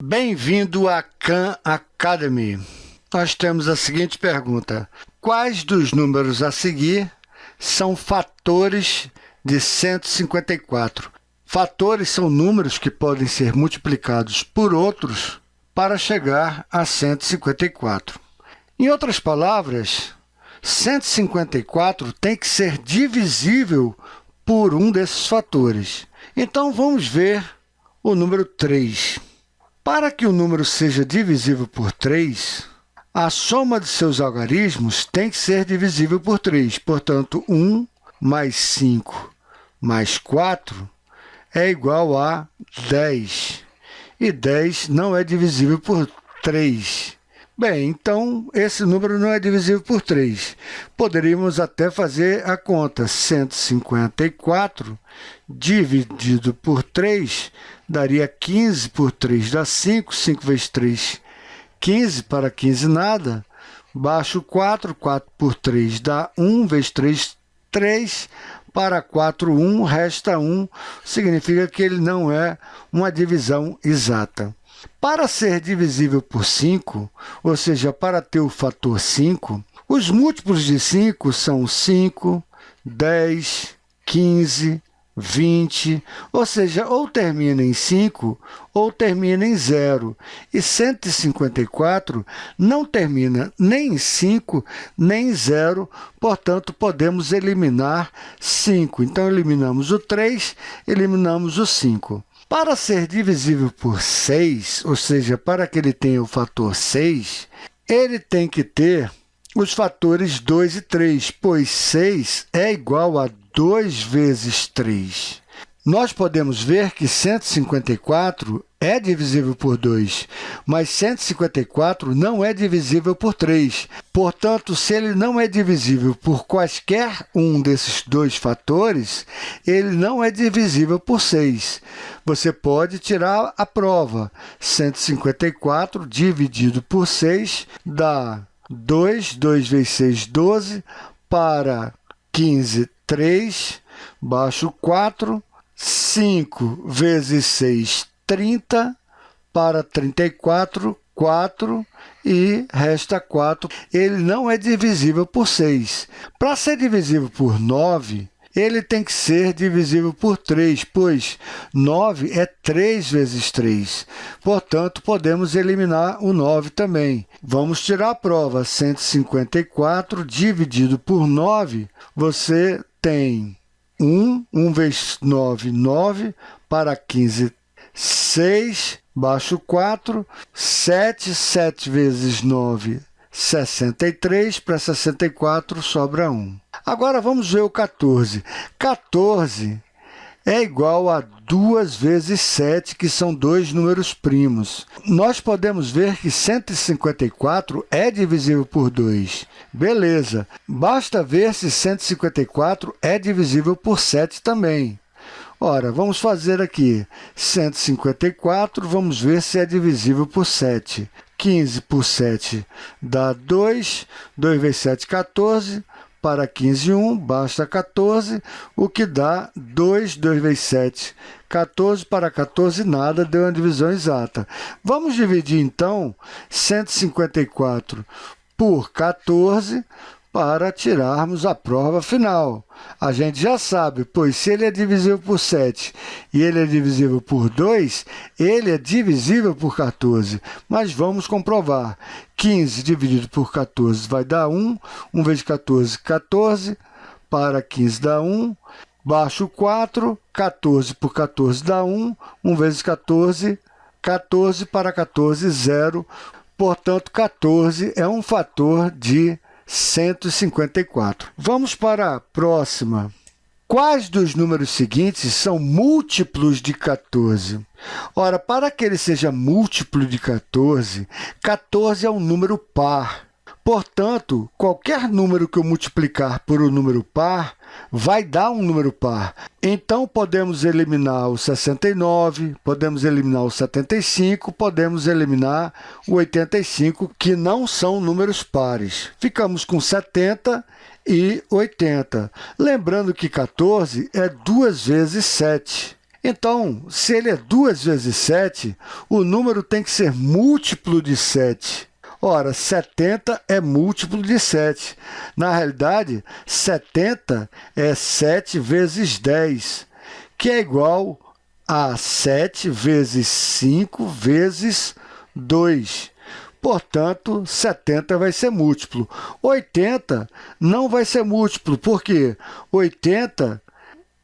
Bem-vindo à Khan Academy. Nós temos a seguinte pergunta. Quais dos números a seguir são fatores de 154? Fatores são números que podem ser multiplicados por outros para chegar a 154. Em outras palavras, 154 tem que ser divisível por um desses fatores. Então, vamos ver o número 3. Para que o número seja divisível por 3, a soma de seus algarismos tem que ser divisível por 3. Portanto, 1 mais 5 mais 4 é igual a 10. E 10 não é divisível por 3. Bem, então, esse número não é divisível por 3. Poderíamos até fazer a conta. 154 dividido por 3 daria 15 por 3, dá 5. 5 vezes 3, 15. Para 15, nada. Baixo 4, 4 por 3 dá 1, vezes 3, 3. Para 4, 1, resta 1. Significa que ele não é uma divisão exata. Para ser divisível por 5, ou seja, para ter o fator 5, os múltiplos de 5 são 5, 10, 15, 20, ou seja, ou termina em 5 ou termina em 0. E 154 não termina nem em 5 nem em 0, portanto, podemos eliminar 5. Então, eliminamos o 3, eliminamos o 5. Para ser divisível por 6, ou seja, para que ele tenha o fator 6, ele tem que ter os fatores 2 e 3, pois 6 é igual a 2 vezes 3. Nós podemos ver que 154 é divisível por 2, mas 154 não é divisível por 3. Portanto, se ele não é divisível por quaisquer um desses dois fatores, ele não é divisível por 6. Você pode tirar a prova. 154 dividido por 6 dá 2, 2 vezes 6, 12, para 15, 3, baixo 4, 5 vezes 6, 30, para 34, 4 e resta 4. Ele não é divisível por 6. Para ser divisível por 9, ele tem que ser divisível por 3, pois 9 é 3 vezes 3. Portanto, podemos eliminar o 9 também. Vamos tirar a prova. 154 dividido por 9, você tem 1, 1 vezes 9, 9, para 15, 6, baixo 4, 7, 7 vezes 9, 63, para 64 sobra 1. Agora, vamos ver o 14. 14 é igual a 2 vezes 7, que são dois números primos. Nós podemos ver que 154 é divisível por 2. Beleza. Basta ver se 154 é divisível por 7 também. Ora, vamos fazer aqui 154, vamos ver se é divisível por 7. 15 por 7 dá 2, 2 vezes 7, 14, para 15, 1, basta 14, o que dá 2, 2 vezes 7, 14 para 14, nada, deu uma divisão exata. Vamos dividir, então, 154 por 14, para tirarmos a prova final. A gente já sabe, pois se ele é divisível por 7 e ele é divisível por 2, ele é divisível por 14. Mas vamos comprovar. 15 dividido por 14 vai dar 1. 1 vezes 14, 14. Para 15 dá 1. Baixo 4, 14 por 14 dá 1. 1 vezes 14, 14 para 14, 0. Portanto, 14 é um fator de 154. Vamos para a próxima. Quais dos números seguintes são múltiplos de 14? Ora, para que ele seja múltiplo de 14, 14 é um número par. Portanto, qualquer número que eu multiplicar por um número par vai dar um número par. Então, podemos eliminar o 69, podemos eliminar o 75, podemos eliminar o 85, que não são números pares. Ficamos com 70 e 80. Lembrando que 14 é 2 vezes 7. Então, se ele é 2 vezes 7, o número tem que ser múltiplo de 7. Ora, 70 é múltiplo de 7. Na realidade, 70 é 7 vezes 10, que é igual a 7 vezes 5 vezes 2. Portanto, 70 vai ser múltiplo. 80 não vai ser múltiplo, porque 80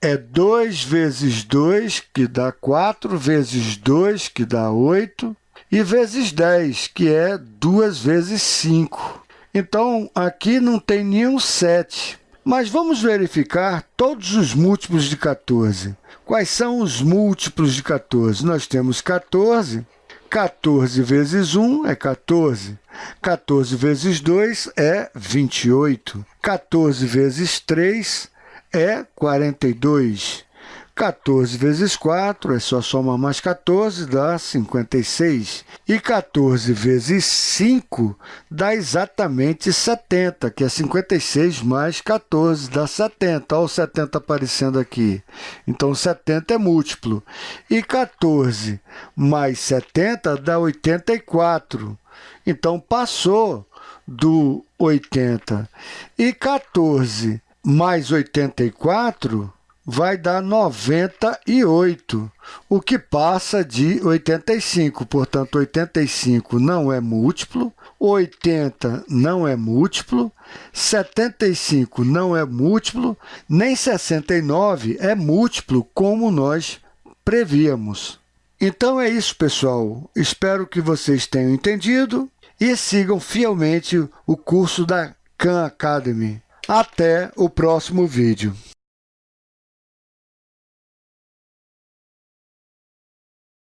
é 2 vezes 2, que dá 4, vezes 2, que dá 8, e vezes 10, que é 2 vezes 5. Então, aqui não tem nenhum 7. Mas vamos verificar todos os múltiplos de 14. Quais são os múltiplos de 14? Nós temos 14, 14 vezes 1 é 14. 14 vezes 2 é 28. 14 vezes 3 é 42. 14 vezes 4 é só somar mais 14, dá 56. E 14 vezes 5 dá exatamente 70, que é 56 mais 14, dá 70. Olha o 70 aparecendo aqui. Então, 70 é múltiplo. E 14 mais 70 dá 84. Então, passou do 80. E 14 mais 84 vai dar 98, o que passa de 85. Portanto, 85 não é múltiplo, 80 não é múltiplo, 75 não é múltiplo, nem 69 é múltiplo, como nós prevíamos. Então é isso, pessoal. Espero que vocês tenham entendido e sigam fielmente o curso da Khan Academy. Até o próximo vídeo.